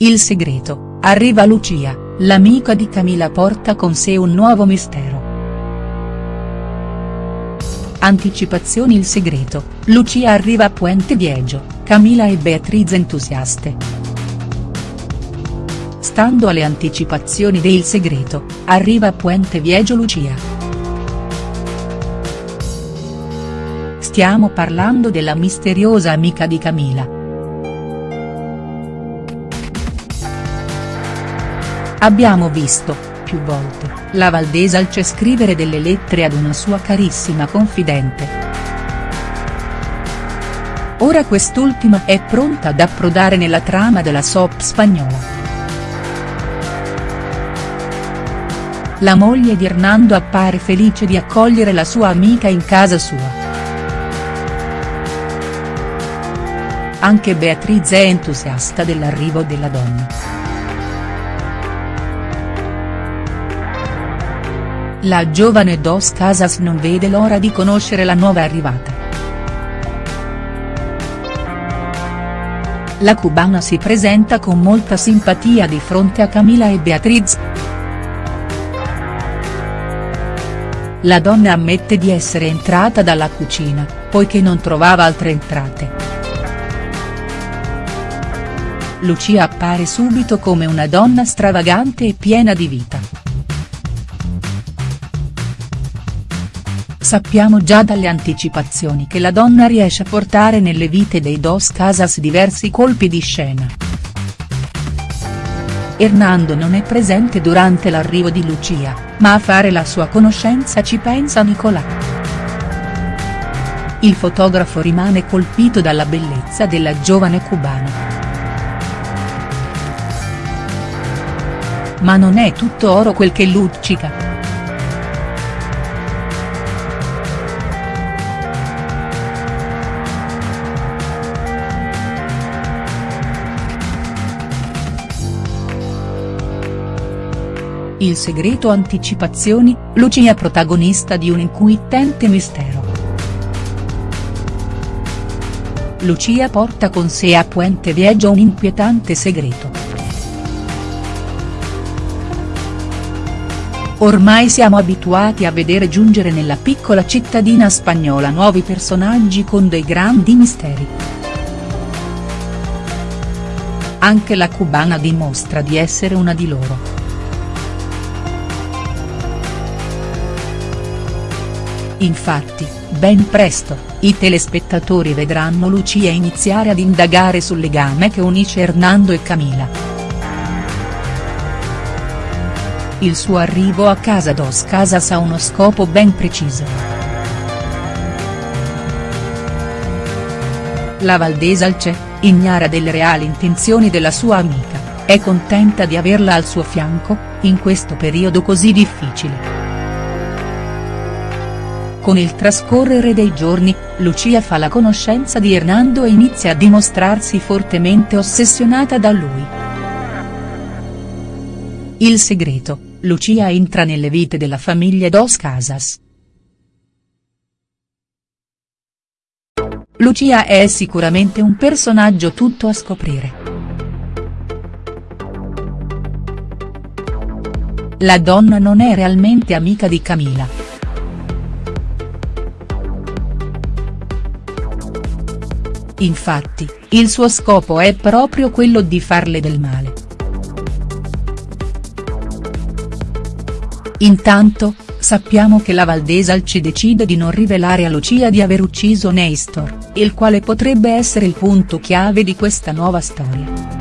Il segreto, arriva Lucia, l'amica di Camila porta con sé un nuovo mistero. Anticipazioni Il segreto, Lucia arriva a Puente Viejo, Camila e Beatriz entusiaste. Stando alle anticipazioni de Il segreto, arriva a Puente Viejo Lucia. Stiamo parlando della misteriosa amica di Camila Abbiamo visto, più volte, la Valdesalce scrivere delle lettere ad una sua carissima confidente. Ora quest'ultima è pronta ad approdare nella trama della soap spagnola. La moglie di Hernando appare felice di accogliere la sua amica in casa sua. Anche Beatriz è entusiasta dell'arrivo della donna. La giovane Dos Casas non vede l'ora di conoscere la nuova arrivata. La cubana si presenta con molta simpatia di fronte a Camila e Beatriz. La donna ammette di essere entrata dalla cucina, poiché non trovava altre entrate. Lucia appare subito come una donna stravagante e piena di vita. Sappiamo già dalle anticipazioni che la donna riesce a portare nelle vite dei Dos Casas diversi colpi di scena. Hernando non è presente durante l'arrivo di Lucia, ma a fare la sua conoscenza ci pensa Nicolà. Il fotografo rimane colpito dalla bellezza della giovane cubana. Ma non è tutto oro quel che luccica. Il segreto anticipazioni, Lucia protagonista di un inquietante mistero. Lucia porta con sé a Puente Viejo un inquietante segreto. Ormai siamo abituati a vedere giungere nella piccola cittadina spagnola nuovi personaggi con dei grandi misteri. Anche la cubana dimostra di essere una di loro. Infatti, ben presto, i telespettatori vedranno Lucia iniziare ad indagare sul legame che unisce Hernando e Camila. Il suo arrivo a casa Dos Casas ha uno scopo ben preciso. La Valdesalce, ignara delle reali intenzioni della sua amica, è contenta di averla al suo fianco, in questo periodo così difficile. Con il trascorrere dei giorni, Lucia fa la conoscenza di Hernando e inizia a dimostrarsi fortemente ossessionata da lui. Il segreto, Lucia entra nelle vite della famiglia Dos Casas. Lucia è sicuramente un personaggio tutto a scoprire. La donna non è realmente amica di Camila. Infatti, il suo scopo è proprio quello di farle del male. Intanto, sappiamo che la Valdesalci decide di non rivelare a Lucia di aver ucciso Nestor, il quale potrebbe essere il punto chiave di questa nuova storia.